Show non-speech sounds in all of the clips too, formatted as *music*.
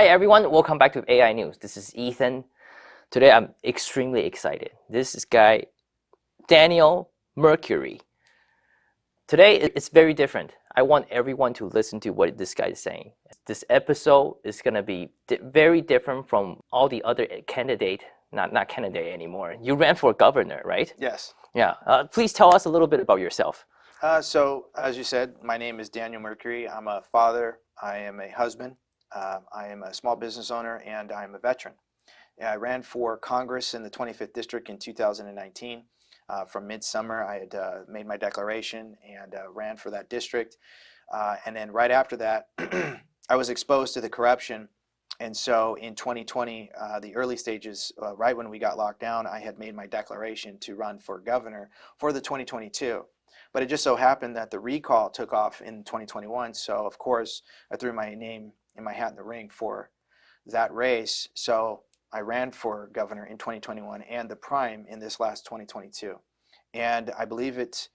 Hi everyone, welcome back to AI News. This is Ethan. Today I'm extremely excited. This is guy Daniel Mercuri. Today it's very different. I want everyone to listen to what this guy is saying. This episode is going to be di very different from all the other candidate, not not candidate anymore. You ran for governor, right? Yes. Yeah. Uh, please tell us a little bit about yourself. Uh, so, as you said, my name is Daniel Mercuri. I'm a father. I am a husband. Uh, I am a small business owner, and I am a veteran. I ran for Congress in the 25th District in 2019. Uh, from midsummer, I had uh, made my declaration and uh, ran for that district. Uh, and then right after that, *clears throat* I was exposed to the corruption. And so in 2020, uh, the early stages, right when we got locked down, I had made my declaration to run for governor for the 2022. But it just so happened that the recall took off in 2021. So of course, I threw my name in my hat in the ring for that race. So I ran for governor in 2021 and the prime in this last 2022. And I believe it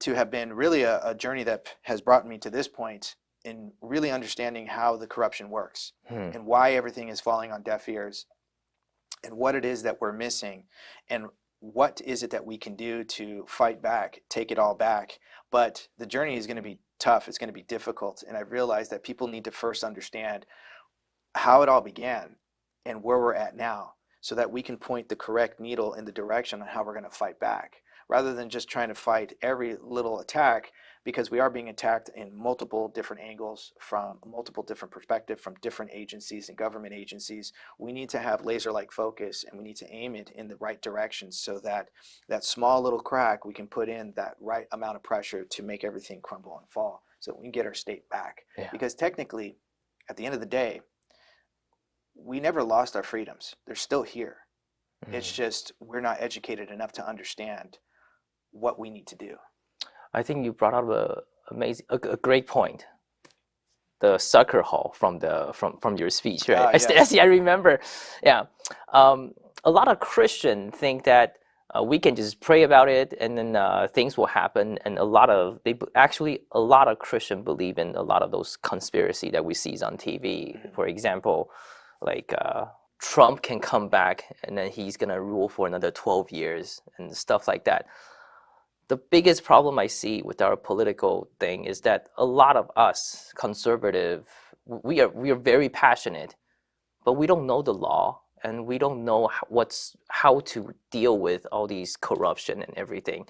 to have been really a, a journey that has brought me to this point in really understanding how the corruption works hmm. and why everything is falling on deaf ears and what it is that we're missing and what is it that we can do to fight back, take it all back. But the journey is going to be tough, it's going to be difficult. And I've realized that people need to first understand how it all began and where we're at now so that we can point the correct needle in the direction on how we're going to fight back rather than just trying to fight every little attack because we are being attacked in multiple different angles from multiple different perspectives from different agencies and government agencies. We need to have laser-like focus and we need to aim it in the right direction so that that small little crack we can put in that right amount of pressure to make everything crumble and fall so we can get our state back. Yeah. Because technically, at the end of the day, we never lost our freedoms. They're still here. Mm -hmm. It's just we're not educated enough to understand what we need to do. I think you brought up a amazing, a, a great point. The Sucker Hall from the from from your speech, right? *laughs* Uh, yes. I, *laughs* I remember. Yeah, um, a lot of Christians think that uh, we can just pray about it and then uh, things will happen. And a lot of they actually a lot of Christians believe in a lot of those conspiracy that we see on TV. Mm -hmm. For example, like uh, Trump can come back and then he's gonna rule for another 12 years and stuff like that the biggest problem I see with our political thing is that a lot of us conservative, we are we are very passionate, but we don't know the law and we don't know what's how to deal with all these corruption and everything.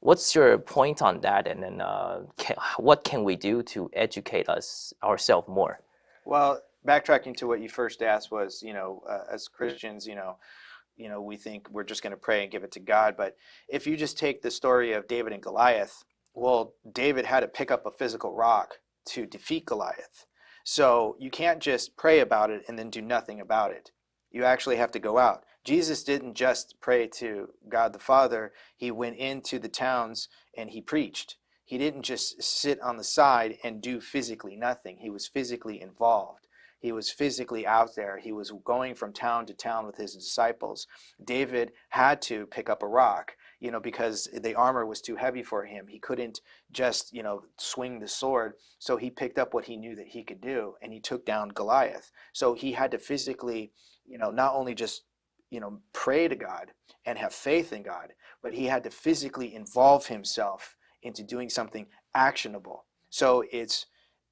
What's your point on that? And then uh, can, what can we do to educate us ourselves more? Well, backtracking to what you first asked was, you know, uh, as Christians, you know, you know, we think we're just going to pray and give it to God. But if you just take the story of David and Goliath, well, David had to pick up a physical rock to defeat Goliath. So you can't just pray about it and then do nothing about it. You actually have to go out. Jesus didn't just pray to God the Father. He went into the towns and he preached. He didn't just sit on the side and do physically nothing. He was physically involved. He was physically out there. He was going from town to town with his disciples. David had to pick up a rock, you know, because the armor was too heavy for him. He couldn't just, you know, swing the sword. So he picked up what he knew that he could do and he took down Goliath. So he had to physically, you know, not only just, you know, pray to God and have faith in God, but he had to physically involve himself into doing something actionable. So it's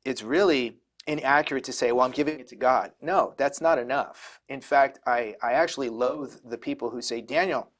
it's really inaccurate to say, well, I'm giving it to God. No, that's not enough. In fact, I, I actually loathe the people who say, Daniel,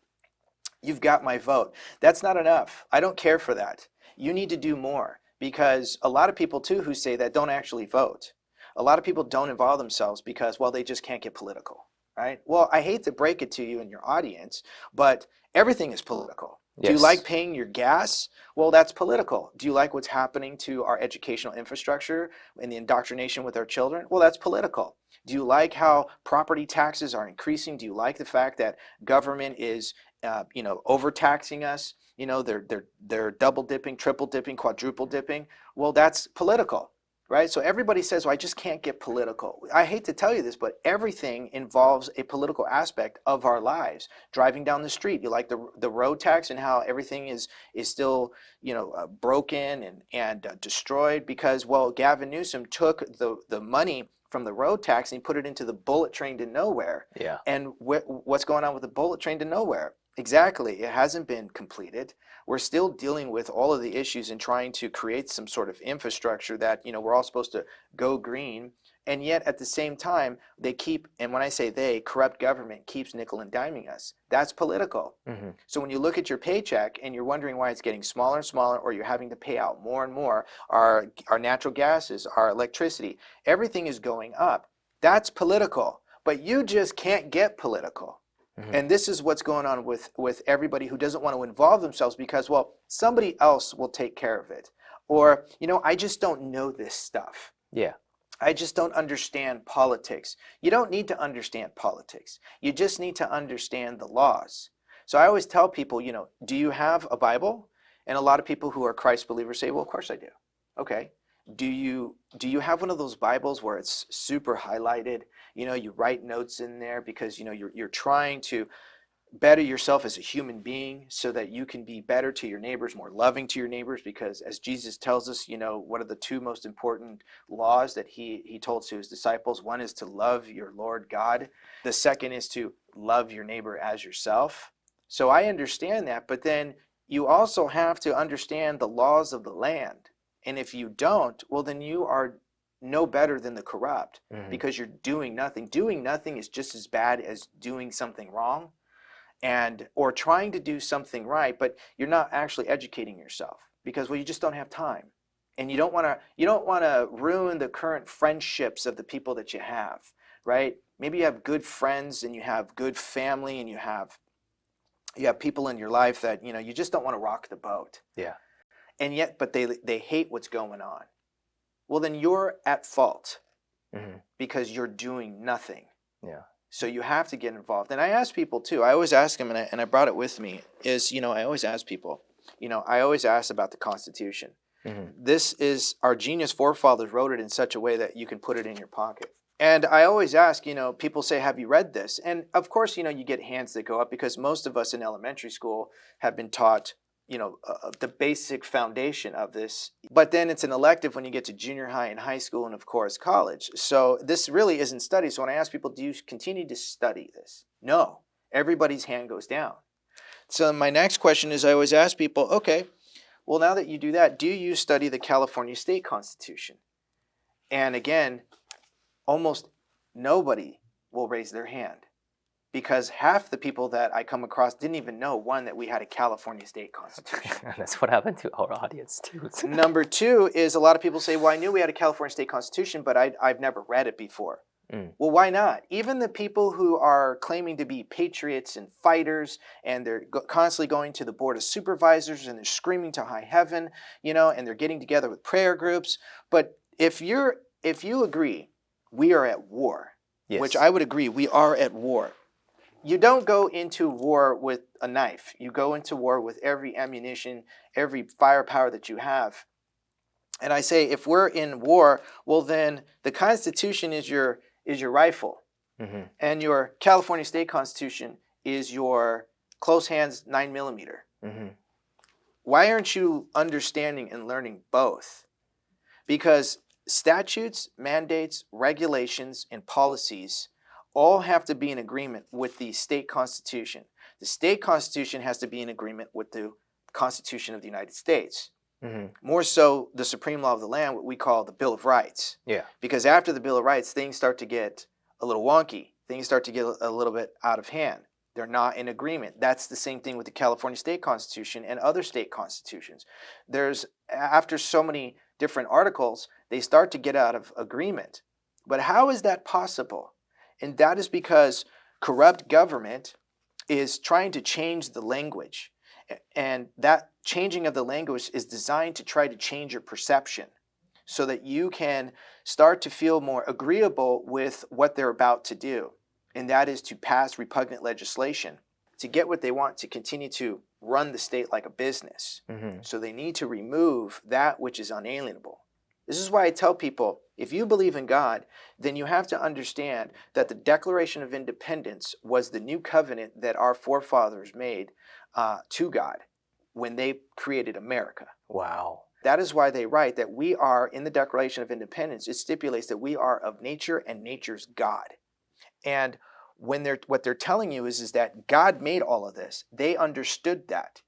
you've got my vote. That's not enough. I don't care for that. You need to do more because a lot of people too who say that don't actually vote. A lot of people don't involve themselves because, well, they just can't get political, right? Well, I hate to break it to you and your audience, but everything is political. Yes. Do you like paying your gas? Well, that's political. Do you like what's happening to our educational infrastructure and the indoctrination with our children? Well, that's political. Do you like how property taxes are increasing? Do you like the fact that government is, uh, you know, overtaxing us? You know, they're they're they're double dipping, triple dipping, quadruple dipping. Well, that's political right? So everybody says, well, I just can't get political. I hate to tell you this, but everything involves a political aspect of our lives. Driving down the street, you like the, the road tax and how everything is, is still, you know, uh, broken and, and uh, destroyed because, well, Gavin Newsom took the, the money from the road tax and he put it into the bullet train to nowhere. Yeah. And wh- what's going on with the bullet train to nowhere? Exactly. It hasn't been completed. We're still dealing with all of the issues and trying to create some sort of infrastructure that, you know, we're all supposed to go green. And yet at the same time, they keep, and when I say they, corrupt government keeps nickel and diming us. That's political. hmm So when you look at your paycheck and you're wondering why it's getting smaller and smaller, or you're having to pay out more and more, our, our natural gases, our electricity, everything is going up. That's political. But you just can't get political. Mhm. And this is what's going on with, with everybody who doesn't want to involve themselves because, well, somebody else will take care of it. Or, you know, I just don't know this stuff. Yeah. I just don't understand politics. You don't need to understand politics. You just need to understand the laws. So I always tell people, you know, do you have a Bible? And a lot of people who are Christ believers say, well, of course I do. Okay. Do you do you have one of those Bibles where it's super highlighted? You know, you write notes in there because you know you're you're trying to better yourself as a human being so that you can be better to your neighbors, more loving to your neighbors because as Jesus tells us, you know, what are the two most important laws that he he told to his disciples? One is to love your Lord God. The second is to love your neighbor as yourself. So I understand that, but then you also have to understand the laws of the land. And if you don't, well then you are no better than the corrupt Mhm. because you're doing nothing. Doing nothing is just as bad as doing something wrong and or trying to do something right, but you're not actually educating yourself because well you just don't have time. And you don't want to you don't want to ruin the current friendships of the people that you have, right? Maybe you have good friends and you have good family and you have you have people in your life that, you know, you just don't want to rock the boat. Yeah. And yet but they they hate what's going on. Well then you're at fault Mhm. because you're doing nothing. Yeah. So you have to get involved. And I ask people too, I always ask them, and I, and I brought it with me, is, you know, I always ask people, you know, I always ask about the Constitution. Mhm. This is, our genius forefathers wrote it in such a way that you can put it in your pocket. And I always ask, you know, people say, have you read this? And of course, you know, you get hands that go up because most of us in elementary school have been taught, you know, uh, the basic foundation of this. But then it's an elective when you get to junior high and high school and of course college. So this really isn't studied. So when I ask people, do you continue to study this? No, everybody's hand goes down. So my next question is I always ask people, okay, well now that you do that, do you study the California state constitution? And again, almost nobody will raise their hand because half the people that I come across didn't even know one that we had a California state constitution. *laughs* That's what happened to our audience too. *laughs* Number two is a lot of people say, well, I knew we had a California state constitution, but I, I've never read it before. Mm. Well, why not? Even the people who are claiming to be patriots and fighters, and they're go- constantly going to the board of supervisors and they're screaming to high heaven, you know, and they're getting together with prayer groups. But if you're, if you agree, we are at war, yes. which I would agree, we are at war. You don't go into war with a knife. You go into war with every ammunition, every firepower that you have. And I say, if we're in war, well, then the Constitution is your is your rifle, Mhm. and your California State Constitution is your close hands nine millimeter. Mhm. Why aren't you understanding and learning both? Because statutes, mandates, regulations, and policies all have to be in agreement with the state constitution. The state constitution has to be in agreement with the Constitution of the United States. Mhm. More so, the supreme law of the land, what we call the Bill of Rights. Yeah. Because after the Bill of Rights, things start to get a little wonky. Things start to get a little bit out of hand. They're not in agreement. That's the same thing with the California state constitution and other state constitutions. There's, after so many different articles, they start to get out of agreement. But how is that possible? And that is because corrupt government is trying to change the language. And that changing of the language is designed to try to change your perception so that you can start to feel more agreeable with what they're about to do. And that is to pass repugnant legislation to get what they want to continue to run the state like a business. Mhm. So they need to remove that which is unalienable. This is why I tell people if you believe in God, then you have to understand that the Declaration of Independence was the new covenant that our forefathers made uh, to God when they created America. Wow. That is why they write that we are, in the Declaration of Independence, it stipulates that we are of nature and nature's God. And when they're what they're telling you is, is that God made all of this. They understood that.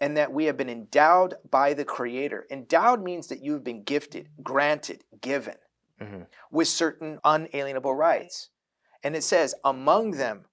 And that we have been endowed by the Creator. Endowed means that you've been gifted, granted, given Mhm. with certain unalienable rights. And it says, among them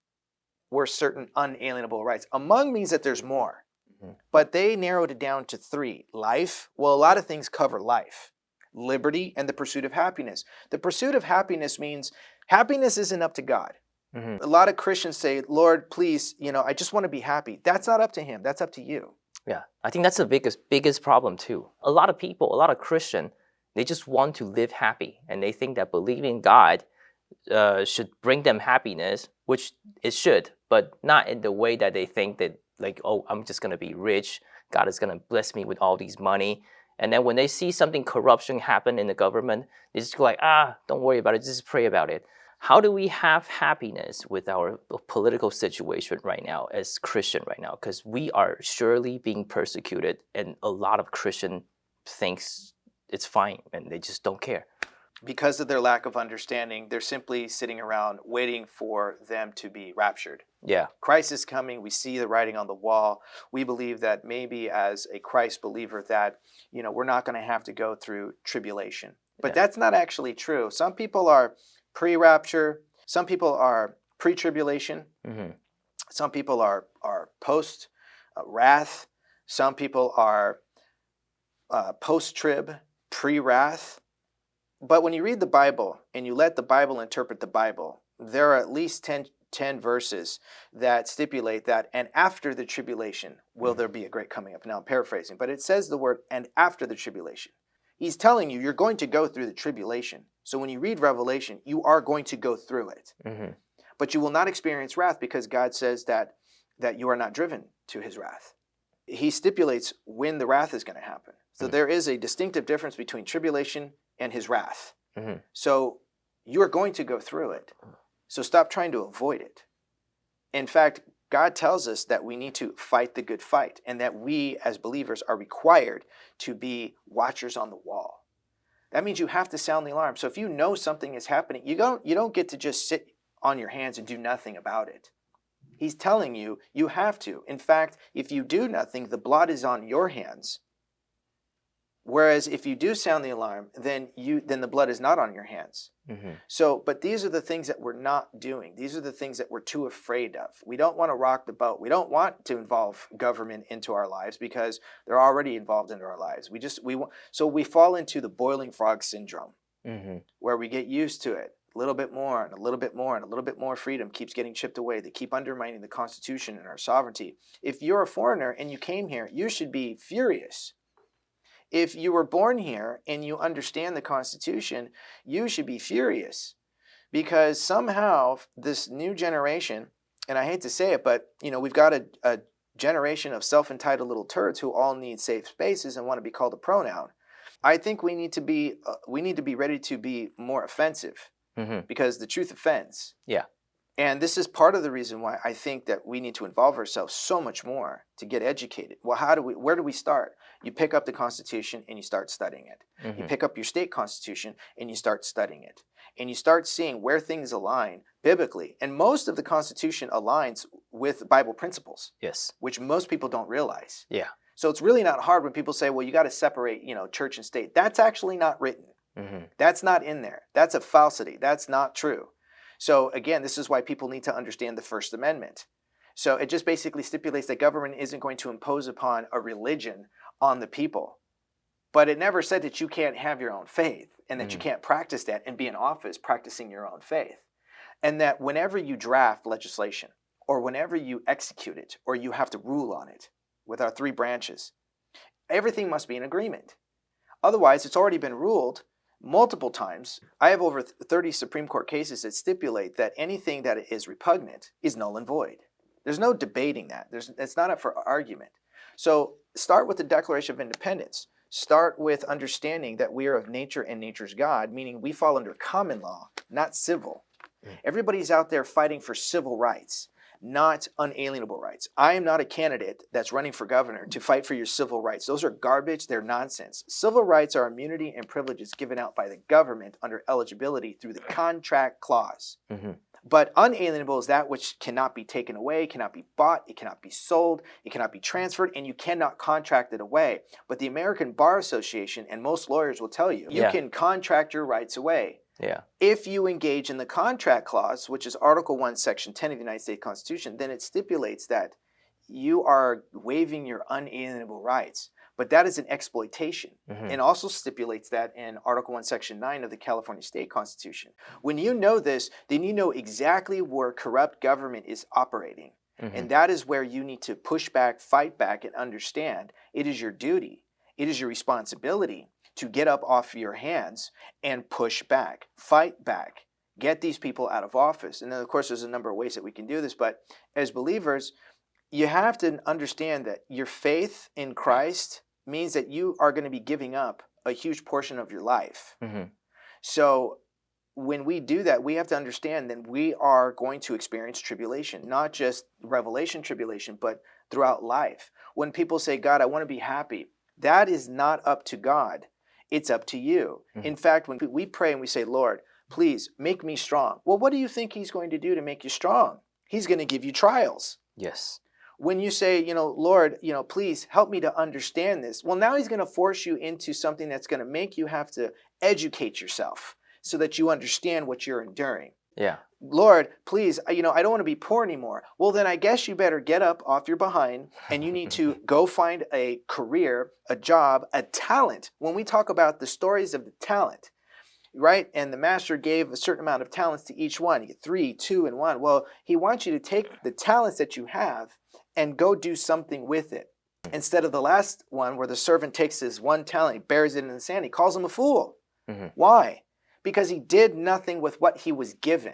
were certain unalienable rights. Among means that there's more. Mhm. But they narrowed it down to three life. Well, a lot of things cover life, liberty, and the pursuit of happiness. The pursuit of happiness means happiness isn't up to God. Mhm. A lot of Christians say, Lord, please, you know, I just want to be happy. That's not up to Him, that's up to you. Yeah, I think that's the biggest biggest problem too. A lot of people, a lot of Christian, they just want to live happy, and they think that believing God uh, should bring them happiness, which it should, but not in the way that they think that like, oh, I'm just gonna be rich. God is gonna bless me with all these money. And then when they see something corruption happen in the government, they just go like, ah, don't worry about it. Just pray about it. How do we have happiness with our political situation right now as Christian right now? Because we are surely being persecuted, and a lot of Christian thinks it's fine, and they just don't care. Because of their lack of understanding, they're simply sitting around waiting for them to be raptured. Yeah, Christ is coming. We see the writing on the wall. We believe that maybe as a Christ believer that, you know, we're not going to have to go through tribulation. But Yeah. that's not actually true. Some people are pre-rapture, some people are pre-tribulation, hmm some people are are post uh, wrath, some people are uh, post trib, pre wrath. But when you read the Bible and you let the Bible interpret the Bible, there are at least 10, 10 verses that stipulate that, and after the tribulation will there be a great coming up. Now I'm paraphrasing, but it says the word, and after the tribulation. He's telling you you're going to go through the tribulation. So when you read Revelation, you are going to go through it hmm but you will not experience wrath because God says that that you are not driven to his wrath. He stipulates when the wrath is going to happen. So Mhm. there is a distinctive difference between tribulation and his wrath. Mhm. So you are going to go through it. So stop trying to avoid it. In fact, God tells us that we need to fight the good fight and that we as believers are required to be watchers on the wall. That means you have to sound the alarm. So if you know something is happening, you don't you don't get to just sit on your hands and do nothing about it. He's telling you you have to. In fact, if you do nothing, the blood is on your hands. Whereas if you do sound the alarm, then you then the blood is not on your hands. hmm So, but these are the things that we're not doing. These are the things that we're too afraid of. We don't want to rock the boat. We don't want to involve government into our lives because they're already involved into our lives. We just we want so we fall into the boiling frog syndrome hmm where we get used to it a little bit more and a little bit more and a little bit more freedom keeps getting chipped away. They keep undermining the Constitution and our sovereignty. If you're a foreigner and you came here, you should be furious. If you were born here and you understand the Constitution, you should be furious because somehow this new generation, and I hate to say it, but you know we've got a, a generation of self-entitled little turds who all need safe spaces and want to be called a pronoun. I think we need to be uh, we need to be ready to be more offensive hmm because the truth offends. Yeah. And this is part of the reason why I think that we need to involve ourselves so much more to get educated. Well, how do we where do we start? You pick up the Constitution and you start studying it. You hmm pick up your state constitution and you start studying it. And you start seeing where things align biblically. And most of the Constitution aligns with Bible principles, Yes. which most people don't realize. Yeah. So it's really not hard when people say, well, you got to separate, you know, church and state. That's actually not written. hmm That's not in there. That's a falsity. That's not true. So again, this is why people need to understand the First Amendment. So it just basically stipulates that government isn't going to impose upon a religion on the people. But it never said that you can't have your own faith and that you Mhm. can't practice that and be in office practicing your own faith. And that whenever you draft legislation or whenever you execute it or you have to rule on it with our three branches, everything must be in agreement. Otherwise, it's already been ruled multiple times. I have over 30 Supreme Court cases that stipulate that anything that is repugnant is null and void. There's no debating that. There's, it's not up for argument. So start with the Declaration of Independence. Start with understanding that we are of nature and nature's God, meaning we fall under common law, not civil. Mm. Everybody's out there fighting for civil rights. Not unalienable rights. I am not a candidate that's running for governor to fight for your civil rights. Those are garbage, they're nonsense. Civil rights are immunity and privileges given out by the government under eligibility through the contract clause. hmm But unalienable is that which cannot be taken away, cannot be bought, it cannot be sold, it cannot be transferred, and you cannot contract it away. But the American Bar Association and most lawyers will tell you, you Yeah. can contract your rights away Yeah. if you engage in the contract clause, which is Article 1, Section 10 of the United States Constitution, then it stipulates that you are waiving your unalienable rights. But that is an exploitation. hmm And also stipulates that in Article 1, Section 9 of the California State Constitution. When you know this, then you know exactly where corrupt government is operating. hmm And that is where you need to push back, fight back, and understand it is your duty, it is your responsibility to get up off your hands and push back, fight back, get these people out of office. And then, of course, there's a number of ways that we can do this. But as believers, you have to understand that your faith in Christ means that you are going to be giving up a huge portion of your life. hmm So when we do that, we have to understand that we are going to experience tribulation, not just revelation tribulation, but throughout life. When people say, God, I want to be happy, that is not up to God. It's up to you. Mhm. In fact, when we pray and we say, Lord, please make me strong. Well, what do you think He's going to do to make you strong? He's going to give you trials Yes. when you say, you know, Lord, you know, please help me to understand this. Well, now he's going to force you into something that's going to make you have to educate yourself so that you understand what you're enduring. Yeah. Lord, please, you know, I don't want to be poor anymore. Well, then I guess you better get up off your behind and you need to *laughs* go find a career, a job, a talent. When we talk about the stories of the talent, right? And the master gave a certain amount of talents to each one. Three, two, and one. Well, he wants you to take the talents that you have and go do something with it. Instead of the last one where the servant takes his one talent, he buries it in the sand, he calls him a fool. Mhm. Why? Because he did nothing with what he was given.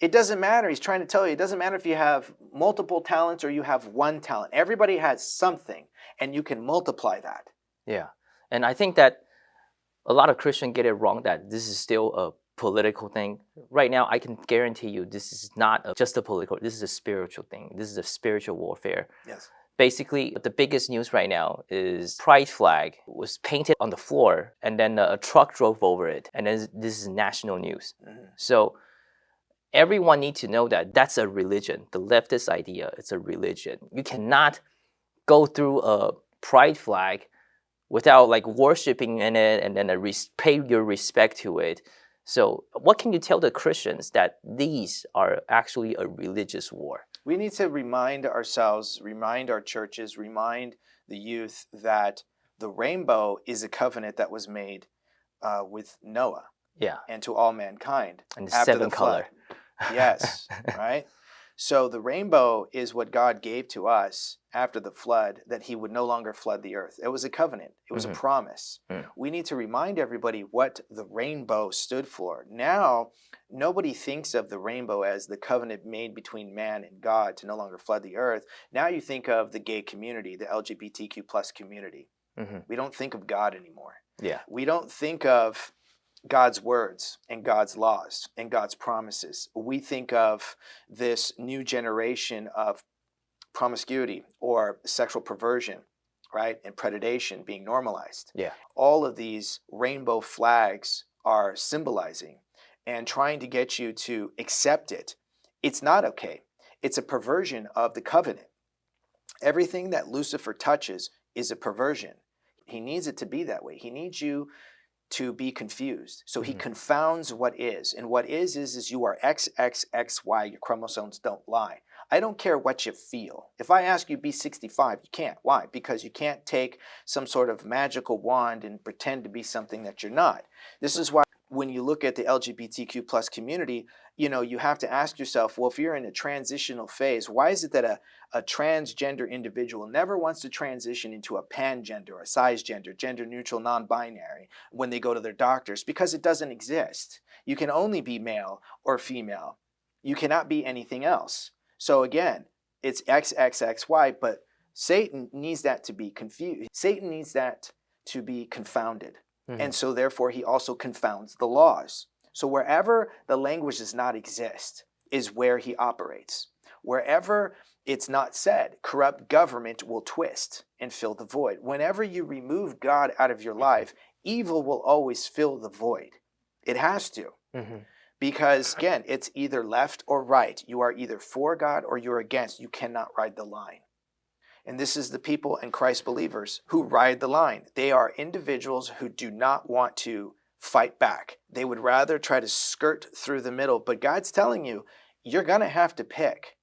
It doesn't matter. He's trying to tell you it doesn't matter if you have multiple talents or you have one talent. Everybody has something, and you can multiply that. Yeah. And I think that a lot of Christians get it wrong that this is still a political thing. Right now, I can guarantee you this is not a, just a political, this is a spiritual thing. This is a spiritual warfare. Yes. Basically, the biggest news right now is pride flag was painted on the floor and then a truck drove over it. And then this is national news. Mhm. So everyone needs to know that that's a religion. The leftist idea, it's a religion. You cannot go through a pride flag without like worshiping in it and then a res- pay your respect to it. So what can you tell the Christians that these are actually a religious war? We need to remind ourselves, remind our churches, remind the youth that the rainbow is a covenant that was made uh, with Noah Yeah, and to all mankind. and After seven the color. Yes, *laughs* right? So the rainbow is what God gave to us after the flood that he would no longer flood the earth. It was a covenant, it was Mhm. a promise. Mm. We need to remind everybody what the rainbow stood for. Now, nobody thinks of the rainbow as the covenant made between man and God to no longer flood the earth. Now you think of the gay community, the LGBTQ plus community. hmm We don't think of God anymore. Yeah. We don't think of God's words and God's laws and God's promises. We think of this new generation of promiscuity or sexual perversion, right? And predation being normalized. Yeah. All of these rainbow flags are symbolizing and trying to get you to accept it. It's not okay. It's a perversion of the covenant. Everything that Lucifer touches is a perversion. He needs it to be that way. He needs you to be confused. So he Mhm. confounds what is. And what is is is you are XXXY. Your chromosomes don't lie. I don't care what you feel. If I ask you be 65, you can't. Why? Because you can't take some sort of magical wand and pretend to be something that you're not. This is why when you look at the LGBTQ plus community, you know, you have to ask yourself, well, if you're in a transitional phase, why is it that a, a transgender individual never wants to transition into a pangender, a cisgender, gender neutral, non-binary when they go to their doctors? Because it doesn't exist. You can only be male or female. You cannot be anything else. So again, it's XXXY, but Satan needs that to be confused. Satan needs that to be confounded. Mhm. And so therefore he also confounds the laws. So wherever the language does not exist is where he operates. Wherever it's not said, corrupt government will twist and fill the void. Whenever you remove God out of your life, evil will always fill the void. It has to. hmm Because again, it's either left or right. You are either for God or you're against. You cannot ride the line. And this is the people and Christ believers who ride the line. They are individuals who do not want to fight back. They would rather try to skirt through the middle. But God's telling you, you're going to have to pick.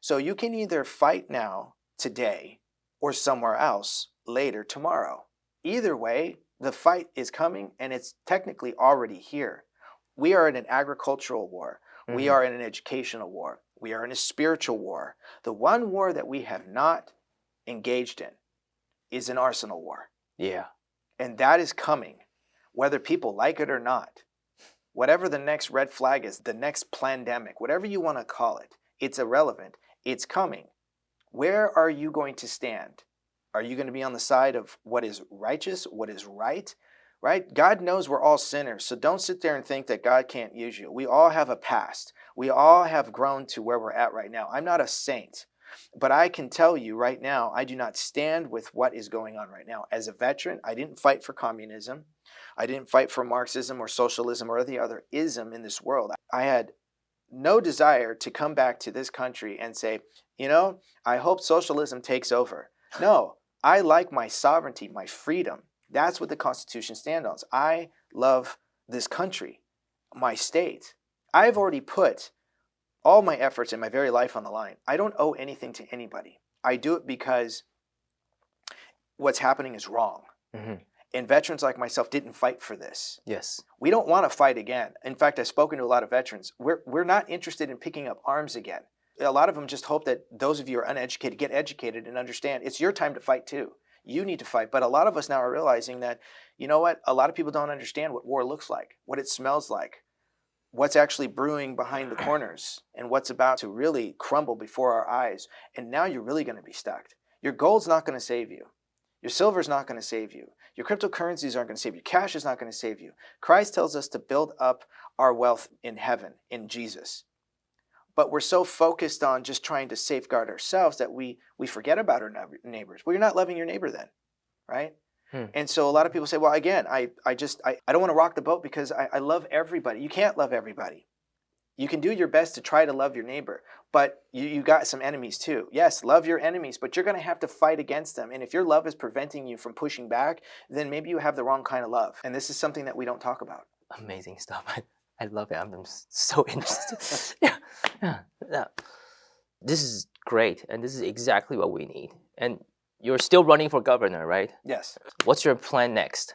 So you can either fight now, today, or somewhere else later tomorrow. Either way, the fight is coming and it's technically already here. We are in an agricultural war. We Mhm. are in an educational war. We are in a spiritual war. The one war that we have not engaged in is an arsenal war. Yeah. And that is coming, whether people like it or not. Whatever the next red flag is, the next pandemic, whatever you want to call it, it's irrelevant. It's coming. Where are you going to stand? Are you going to be on the side of what is righteous, what is right? Right? God knows we're all sinners. So don't sit there and think that God can't use you. We all have a past. We all have grown to where we're at right now. I'm not a saint. But I can tell you right now, I do not stand with what is going on right now. As a veteran, I didn't fight for communism. I didn't fight for Marxism or socialism or any other ism in this world. I had no desire to come back to this country and say, you know, I hope socialism takes over. No, I like my sovereignty, my freedom. That's what the Constitution stands on. I love this country, my state. I've already put all my efforts and my very life on the line. I don't owe anything to anybody. I do it because what's happening is wrong. Mhm. And veterans like myself didn't fight for this. Yes. We don't want to fight again. In fact, I've spoken to a lot of veterans. We're, we're not interested in picking up arms again. A lot of them just hope that those of you who are uneducated get educated and understand it's your time to fight too. You need to fight. But a lot of us now are realizing that, you know what? A lot of people don't understand what war looks like, what it smells like, what's actually brewing behind the corners, and what's about to really crumble before our eyes. And now you're really going to be stuck. Your gold's not going to save you. Your silver's not going to save you. Your cryptocurrencies aren't going to save you. Cash is not going to save you. Christ tells us to build up our wealth in heaven, in Jesus. But we're so focused on just trying to safeguard ourselves that we we forget about our neighbors. Well, you're not loving your neighbor then, right? Hmm. And so a lot of people say, well, again, I, I just, I, I don't want to rock the boat because I, I love everybody. You can't love everybody. You can do your best to try to love your neighbor, but you, you got some enemies too. Yes, love your enemies, but you're going to have to fight against them. And if your love is preventing you from pushing back, then maybe you have the wrong kind of love. And this is something that we don't talk about. Amazing stuff. *laughs* I, I love it. I'm, I'm so *laughs* interested. yeah. Yeah. Yeah. This is great. And this is exactly what we need. And you're still running for governor, right? Yes. What's your plan next?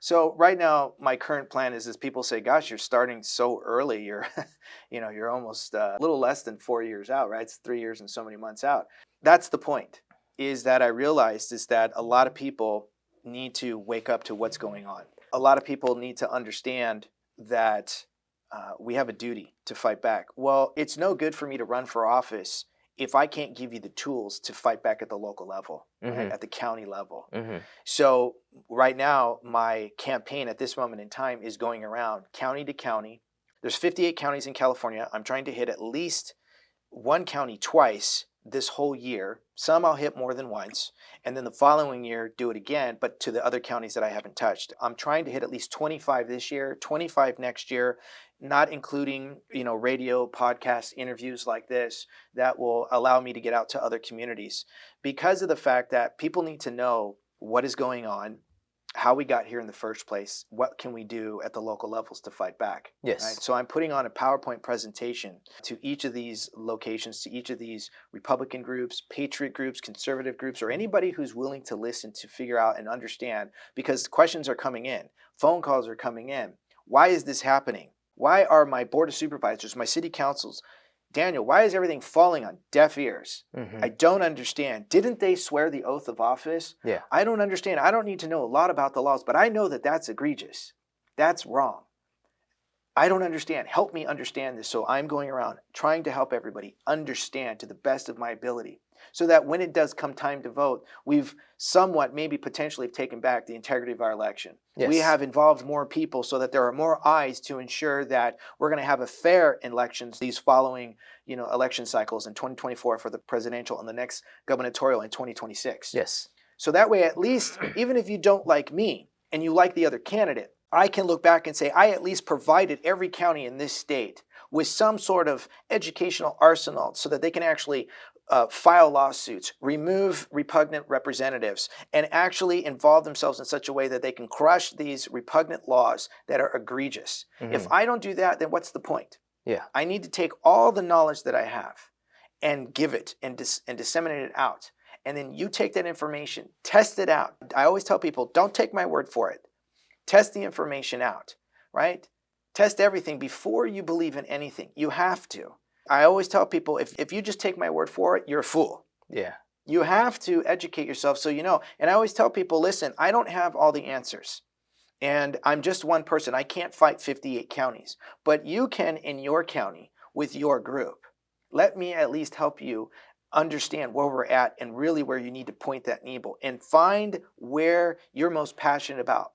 So right now, my current plan is, is people say, "Gosh, you're starting so early. You're, *laughs* you know, you're almost uh, a little less than four years out, right? It's three years and so many months out." That's the point. Is that I realized is that a lot of people need to wake up to what's going on. A lot of people need to understand that uh, we have a duty to fight back. Well, it's no good for me to run for office if I can't give you the tools to fight back at the local level, right? Mhm. at the county level. hmm So right now, my campaign at this moment in time is going around county to county. There's 58 counties in California. I'm trying to hit at least one county twice this whole year. Some I'll hit more than once, and then the following year do it again, but to the other counties that I haven't touched. I'm trying to hit at least 25 this year, 25 next year, not including you know radio, podcast, interviews like this that will allow me to get out to other communities because of the fact that people need to know what is going on, how we got here in the first place, what can we do at the local levels to fight back. Yes. Right? So I'm putting on a PowerPoint presentation to each of these locations, to each of these Republican groups, patriot groups, conservative groups, or anybody who's willing to listen to figure out and understand because questions are coming in, phone calls are coming in. Why is this happening? Why are my board of supervisors, my city councils, Daniel, why is everything falling on deaf ears? hmm I don't understand. Didn't they swear the oath of office? Yeah. I don't understand. I don't need to know a lot about the laws, but I know that that's egregious. That's wrong. I don't understand. Help me understand this. So I'm going around trying to help everybody understand to the best of my ability so that when it does come time to vote, we've somewhat maybe potentially taken back the integrity of our election. Yes. We have involved more people so that there are more eyes to ensure that we're going to have a fair elections these following, you know, election cycles in 2024 for the presidential and the next gubernatorial in 2026. Yes. So that way at least even if you don't like me and you like the other candidate, I can look back and say I at least provided every county in this state with some sort of educational arsenal so that they can actually uh, file lawsuits, remove repugnant representatives, and actually involve themselves in such a way that they can crush these repugnant laws that are egregious. If I don't do that, then what's the point? Yeah. I need to take all the knowledge that I have and give it and, dis- and disseminate it out. And then you take that information, test it out. I always tell people don't take my word for it. Test the information out, right? Test everything before you believe in anything. You have to. I always tell people if, if you just take my word for it, you're a fool. Yeah. You have to educate yourself so you know. And I always tell people listen, I don't have all the answers. And I'm just one person. I can't fight 58 counties. But you can in your county with your group. Let me at least help you understand where we're at and really where you need to point that needle and find where you're most passionate about.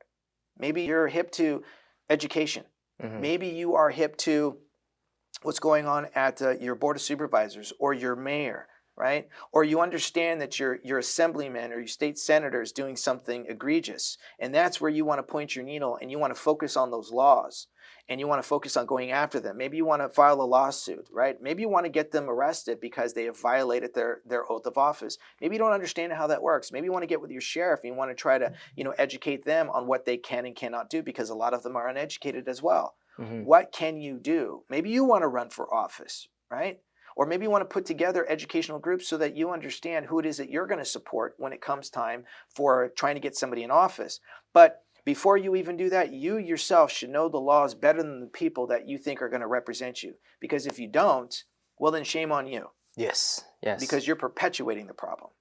Maybe you're hip to education. Mhm. Maybe you are hip to what's going on at uh, your board of supervisors or your mayor, right? Or you understand that your your assemblyman or your state senator is doing something egregious, and that's where you want to point your needle and you want to focus on those laws and you want to focus on going after them. Maybe you want to file a lawsuit, right? Maybe you want to get them arrested because they have violated their their oath of office. Maybe you don't understand how that works. Maybe you want to get with your sheriff and you want to try to, you know, educate them on what they can and cannot do because a lot of them are uneducated as well. Mhm. What can you do? Maybe you want to run for office, right? Or maybe you want to put together educational groups so that you understand who it is that you're going to support when it comes time for trying to get somebody in office. But before you even do that, you yourself should know the laws better than the people that you think are going to represent you. Because if you don't, well, then shame on you Yes. Yes. because you're perpetuating the problem.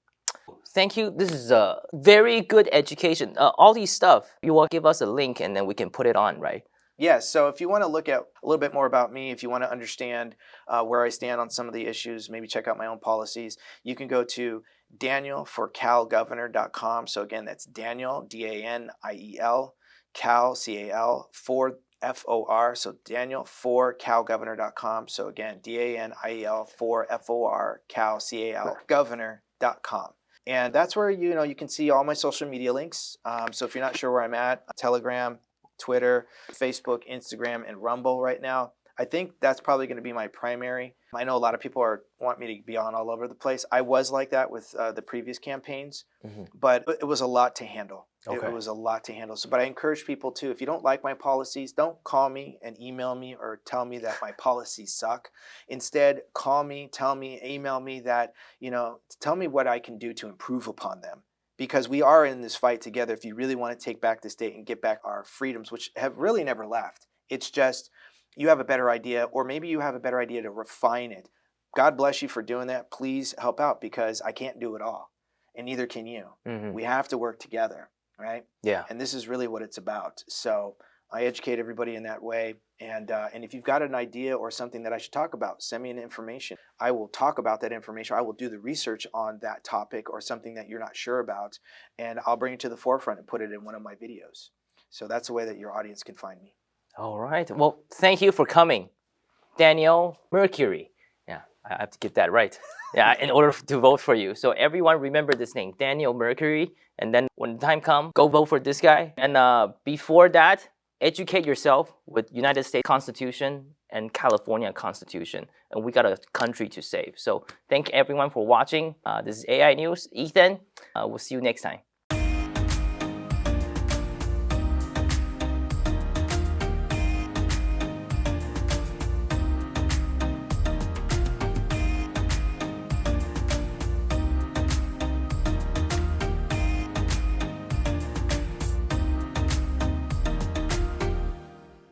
Thank you. This is a very good education. Uh, all these stuff, you will give us a link and then we can put it on, right? Yes, so if you want to look at a little bit more about me, if you want to understand uh, where I stand on some of the issues, maybe check out my own policies, you can go to danielforcalgovernor.com. So again, that's Daniel, D-A-N-I-E-L, Cal, C-A-L, for F-O-R. So Daniel for calgovernor.com. So again, D-A-N-I-E-L for F-O-R, Cal, C-A-L, governor.com. And that's where you know you can see all my social media links. Um, so if you're not sure where I'm at, Telegram, Twitter, Facebook, Instagram, and Rumble right now. I think that's probably going to be my primary. I know a lot of people are want me to be on all over the place. I was like that with uh, the previous campaigns, Mhm. but it was a lot to handle. It- Okay. It, was a lot to handle. So, but I encourage people too. If you don't like my policies, don't call me and email me or tell me that my policies suck. Instead, call me, tell me, email me that you know, tell me what I can do to improve upon them because we are in this fight together if you really want to take back the state and get back our freedoms which have really never left. It's just you have a better idea or maybe you have a better idea to refine it. God bless you for doing that. Please help out because i can't do it all and neither can you. Mhm. we have to work together right? Yeah. and this is really what it's about. So i educate everybody in that way and uh, and if you've got an idea or something that i should talk about send me an information i will talk about that information i will do the research on that topic or something that you're not sure about and i'll bring it to the forefront and put it in one of my videos so that's the way that your audience can find me All right. Well, thank you for coming, Daniel Mercuri. Yeah, I have to get that right. *laughs* Yeah, in order to vote for you. So everyone remember this name, Daniel Mercuri. And then when the time comes, go vote for this guy. And uh, before that, educate yourself with United States Constitution and California Constitution. And we got a country to save. So thank everyone for watching. Uh, this is AI News. Ethan, uh, we'll see you next time.